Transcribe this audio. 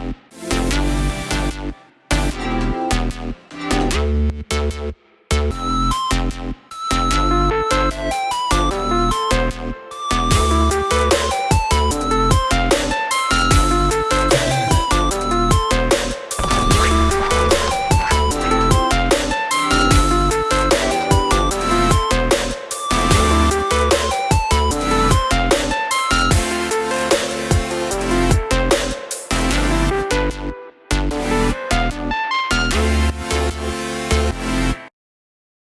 You.